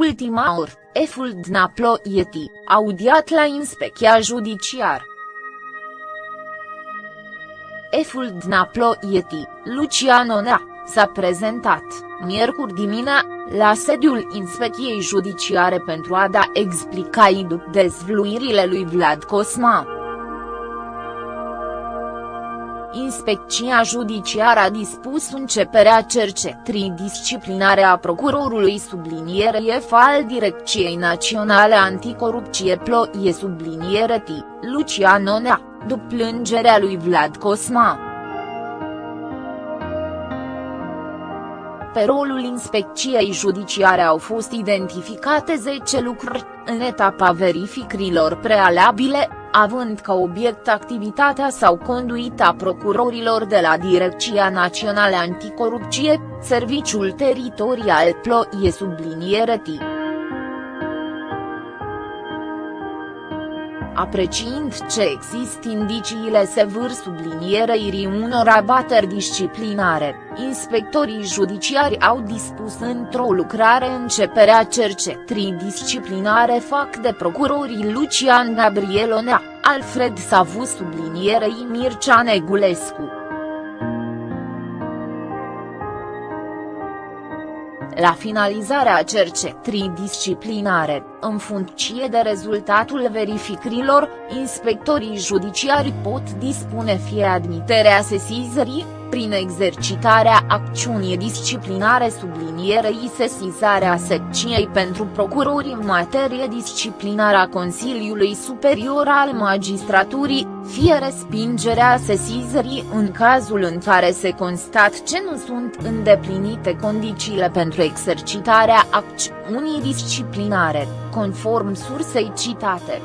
ultima oră, Eful Dnaplo Ieti, audiat la inspecția judiciar. Eful Dnaplo Ieti, Luciano Nea, s-a prezentat, miercuri dimina, la sediul inspecției judiciare pentru a da explicații după dezvluirile lui Vlad Cosma. Inspecția judiciară a dispus începerea cercetării disciplinare a procurorului subliniere F al Direcției Naționale Anticorupție Ploie subliniere T, Luciano Nea, după plângerea lui Vlad Cosma. Pe rolul inspecției judiciare au fost identificate 10 lucruri, în etapa verificărilor prealabile, având ca obiect activitatea sau conduita procurorilor de la Direcția Națională Anticorupție, Serviciul Teritorial Ploie subliniere T. apreciind ce există indiciile sevâr sublinierei unor abateri disciplinare, inspectorii judiciari au dispus într-o lucrare începerea cercetării disciplinare fac de procurorii Lucian Gabrielonea, Alfred Savu sublinierei Mircea Negulescu. La finalizarea cercetării disciplinare, în funcție de rezultatul verificărilor, inspectorii judiciari pot dispune fie admiterea sesizării, prin exercitarea acțiunii disciplinare sublinierei sesizarea secției pentru procurori în materie disciplinară a Consiliului Superior al Magistraturii, fie respingerea sesizării în cazul în care se constat ce nu sunt îndeplinite condițiile pentru exercitarea acțiunii disciplinare, conform sursei citate.